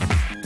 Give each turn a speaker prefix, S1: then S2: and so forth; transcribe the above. S1: Thanks.